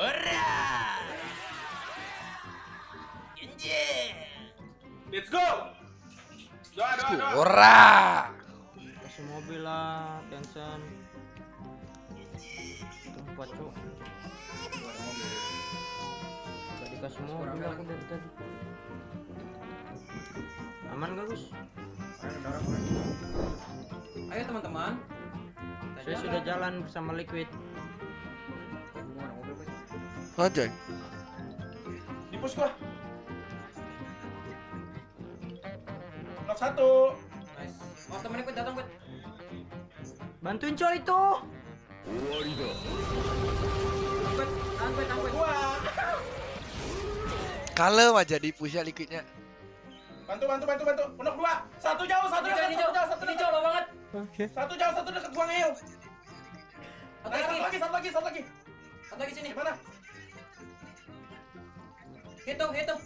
Ora. Anjir. Let's go. Doa doa doa. Ora. Kasih mobil lah, Tencent. Tempat cok. Gak dikasih mobil aku dari tadi. Aman gak Gus? Ayo teman-teman. Saya sudah jalan bersama Liquid. Anjay. Di push gua. Knock satu. Nice. Mas temennya datang Quit. Bantuin coy itu. Tahan Quit, tahan Quit. Gua. Kalem aja di pushnya liquidnya. Bantu bantu bantu bantu. Knock dua. Satu jauh satu Ini dekat satu jauh satu Ini dekat. Lo banget. Satu jauh satu dekat gua ngeyel. Satu Nah, satu lagi. satu lagi satu lagi. Satu lagi sini. Di mana? Hitung, hitung.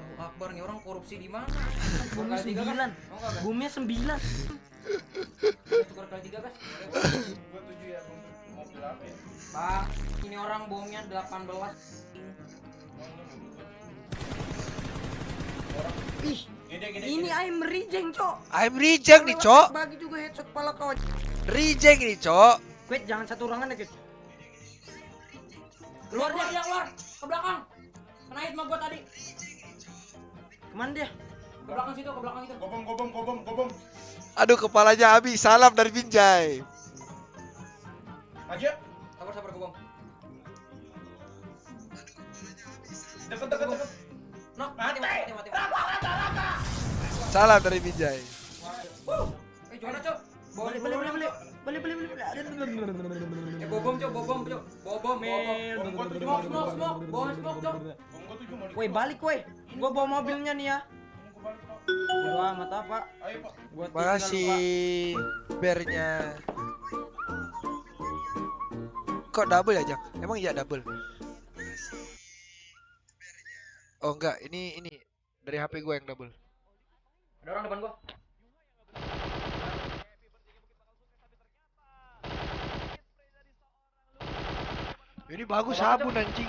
Allahu Akbar nih orang korupsi di mana? Bumi sembilan. Bumi sembilan. Tukar kali tiga gas. Gua tujuh ya. Mobil apa ya? Pak, ini orang bohongnya 18. Ih, Gede gede. ini gede. I'm reject cok. I'm reject nih, Cok. Bagi juga headshot kepala kau. Reject nih, Cok. Quit jangan satu ruangan ya Quit. Keluar dia, dia keluar. Ke belakang. Kena hit sama gua tadi. Ke mana dia? Ke belakang situ, ke belakang itu. Gobom gobom gobom gobom. Aduh, kepalanya habis. Salam dari Binjai. Aja. Sabar, sabar, gua bang. Deket deket deket. Nok, mati, mati, mati, mati. mati. Salam dari. Eh, juara, Cok. Eh, bobom, Cok, bobom, Cok. Bobom, bobom. Smoke, smoke, smoke. Bawa smoke, Cok. Bom gua tujuh mau di. Woi balik woi. Gua bawa mobilnya nih ya. Gua amat apa? Ayo pak. Gua Makasih bernya. Kok double ya, Jak? Emang iya double? Oh enggak, ini ini dari HP gue yang double. Ada orang depan gua. Ini bagus Apa, sabun anjing.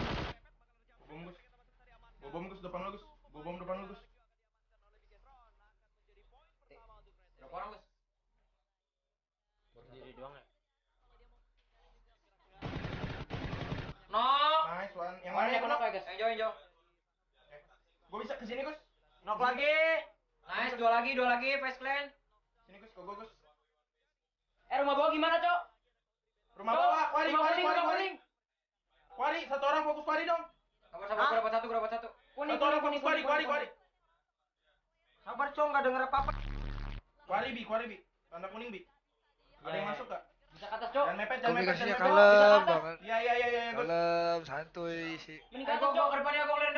Gobom Gus. Gobom Gus depan lu Gus. Gobom depan lu Gus. Berapa orang, Gus? Berdiri doang ya. No. Nice one. Yang Mana mana yang ya, guys? Yang jauh, yang jauh. Gua bisa ke sini Gus. Knock lagi. Nice, dua lagi, dua lagi, face clan. Sini Gus, ke gua Gus. Eh, rumah bawah gimana, Cok? Rumah Cok, bawah, wari, rumah wari, wari, rumah wari. Wari, satu orang fokus wari dong. Sabar, sabar, gua dapat satu, dapat satu. Kuning, Satu orang fokus wari, wari, wari. Sabar cok nggak denger apa apa. Wari bi, wari bi. Tanda kuning bi. Ada yang Ya. masuk gak? Bisa ke atas, Cok. Jangan mepet, jangan mepet, Komunikasinya kalem banget. Iya, iya, iya, iya, Gus. Kalem, santuy sih. Mending ke atas, Cok. Ke depannya gua ngeliat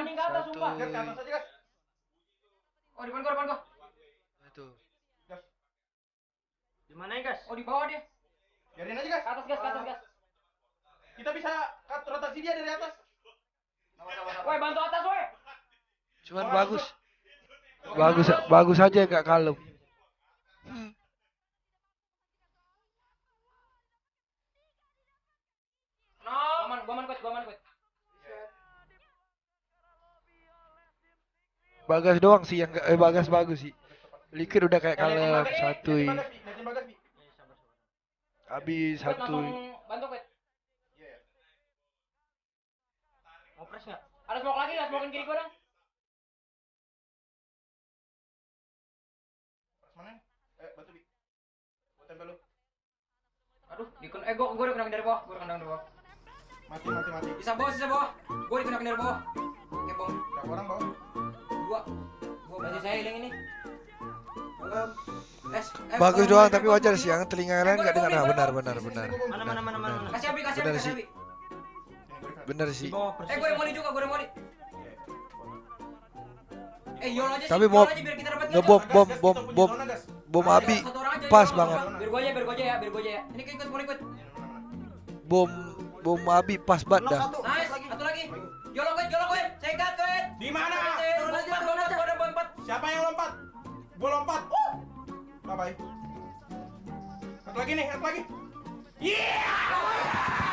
mending ke atas, mending ke atas, Satu. sumpah. Gas, ke atas aja, Gas. Oh, depan gua, depan gua. Itu. Gas. Di mana ya guys? Oh, di bawah dia. Biarin aja. Ke atas, gas, ke atas, gas. Kita bisa cut rotasi dia dari atas. Woi, bantu atas, woi. Cuman Orang bagus. Bagus bagus aja gak kalem. No. Gua aman, gua Coach, gua aman, Coach. Bagas doang sih yang eh bagas bagus sih. Liquid udah kayak kalem Bagas, Bi. Habis Coach. Iya. Opres nggak? Ada smoke lagi, ada smokein kiri gua dong. Pas mana? Eh, batu, Bi. Gua tempel lu. Aduh, dikun eh gua gua udah kena dari bawah, gua udah kena dari bawah. Mati, mati, mati. Sisa bawah, sisa bawah. Gua dikena dari bawah. Oke, bom. Berapa orang bawah? Dua. Gua masih saya hilang ini. Es, eh, Bagus doang tapi wajar sih yang telinga lain gak dengar. Nah, benar benar benar. gua, Mana mana mana mana. Kasih Abi, kasih Benar Abi, kasih sih. Abi. Gua. Bener sih. Eh, gua yang moli juga, gua yang moli. Eh, yol aja sih, Tapi mau aja biar kita dapat ngebom bom bom bom bom aja, pas banget. Biar gua aja, biar gua aja ya, biar gua aja ya. Ini ikut, boleh ikut. Bom bom api pas banget dah. Nice. Jolok gue, jolok gue. Cekat gue. Di mana? Siapa yang lompat? Gue lompat. Uh. Bye bye. Lagi nih, satu lagi. Yeah!